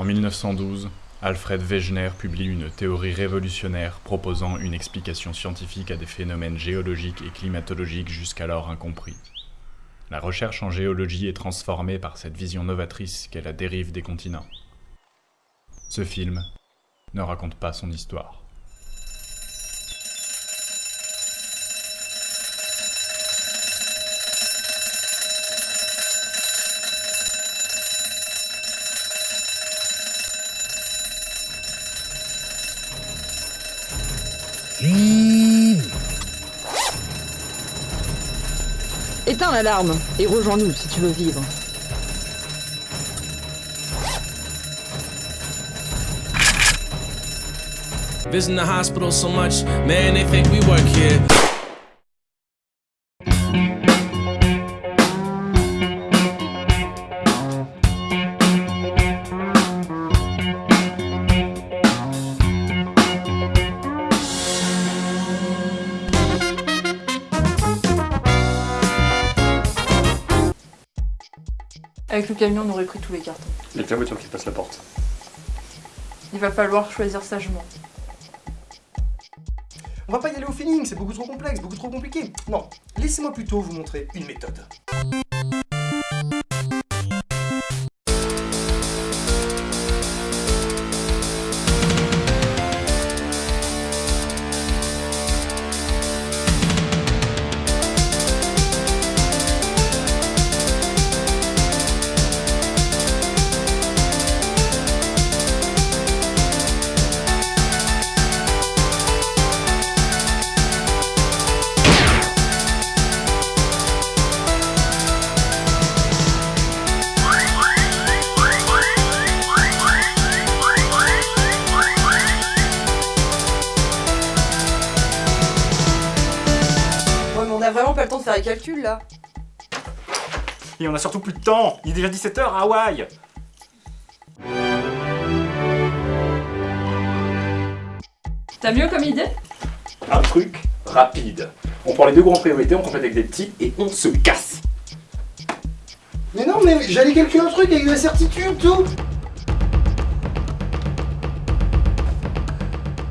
En 1912, Alfred Wegener publie une théorie révolutionnaire proposant une explication scientifique à des phénomènes géologiques et climatologiques jusqu'alors incompris. La recherche en géologie est transformée par cette vision novatrice qu'est la dérive des continents. Ce film ne raconte pas son histoire. Éteins l'alarme et rejoins-nous si tu veux vivre. Visiting the hospital so much, man, they think we work here. Avec le camion, on aurait pris tous les cartons. Il y a que la voiture qui passe la porte. Il va falloir choisir sagement. On va pas y aller au feeling, c'est beaucoup trop complexe, beaucoup trop compliqué. Non, laissez-moi plutôt vous montrer une méthode. Vraiment pas le temps de faire les calculs là. Et on a surtout plus de temps Il est déjà 17h à Hawaï T'as mieux comme idée? Un truc rapide. On prend les deux grandes priorités, on complète avec des petits et on se casse Mais non, mais j'allais calculer un truc avec de la certitude, tout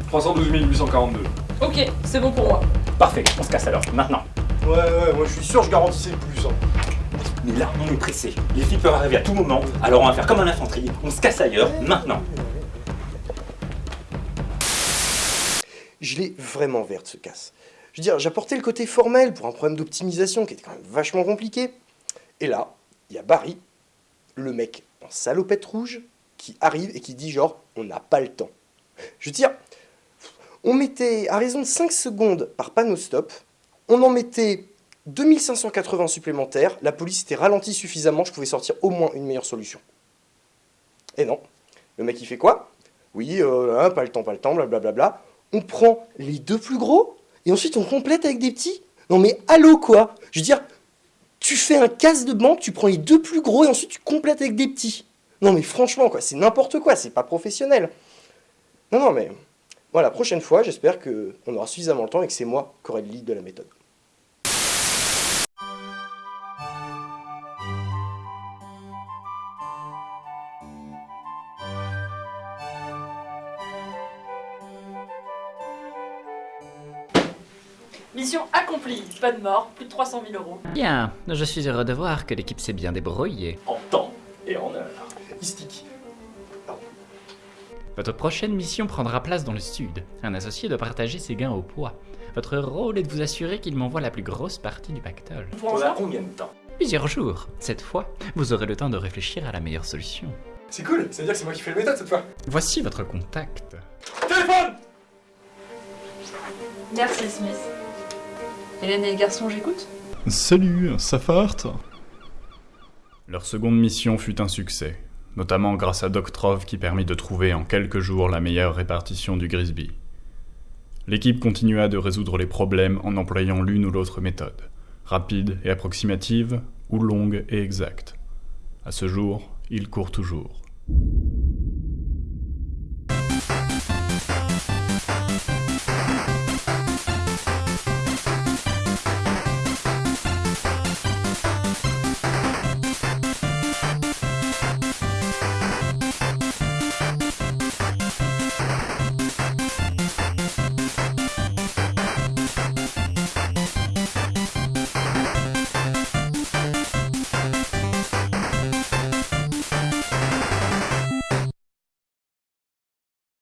312 842. Ok, c'est bon pour moi. Parfait, on se casse alors, maintenant. Ouais, ouais, moi je suis sûr, je garantissais le plus. hein. Mais là, on est pressé. Les filles peuvent arriver à tout moment, alors on va faire comme un infanterie, on se casse ailleurs, maintenant. Je l'ai vraiment verte ce casse. Je veux dire, j'apportais le côté formel pour un problème d'optimisation qui était quand même vachement compliqué. Et là, il y a Barry, le mec en salopette rouge, qui arrive et qui dit genre, on n'a pas le temps. Je veux dire, on mettait à raison de 5 secondes par panneau stop, on en mettait 2580 supplémentaires, la police était ralentie suffisamment, je pouvais sortir au moins une meilleure solution. Et non, le mec il fait quoi? Oui, euh, hein, pas le temps, pas le temps, blablabla. On prend les deux plus gros et ensuite on complète avec des petits. Non mais allô quoi? Je veux dire, tu fais un casse de banque, tu prends les deux plus gros et ensuite tu complètes avec des petits. Non mais franchement quoi, c'est n'importe quoi, c'est pas professionnel. Non non mais voilà, prochaine fois j'espère que on aura suffisamment le temps et que c'est moi qui aurai le lead de la méthode. Mission accomplie. Pas de mort, plus de 300 000 euros. Bien, je suis heureux de voir que l'équipe s'est bien débrouillée. En temps et en heure. Istique. Votre prochaine mission prendra place dans le sud. Un associé doit partager ses gains au poids. Votre rôle est de vous assurer qu'il m'envoie la plus grosse partie du pactole. Pour ça combien de temps? Plusieurs jours. Cette fois, vous aurez le temps de réfléchir à la meilleure solution. C'est cool, ça veut dire que c'est moi qui fais la méthode cette fois. Voici votre contact. Téléphone Merci Smith. Hélène et les garçons, j'écoute Salut, ça farte? Leur seconde mission fut un succès, notamment grâce à Doctrov qui permit de trouver en quelques jours la meilleure répartition du Grisby. L'équipe continua de résoudre les problèmes en employant l'une ou l'autre méthode, rapide et approximative ou longue et exacte. À ce jour, il court toujours.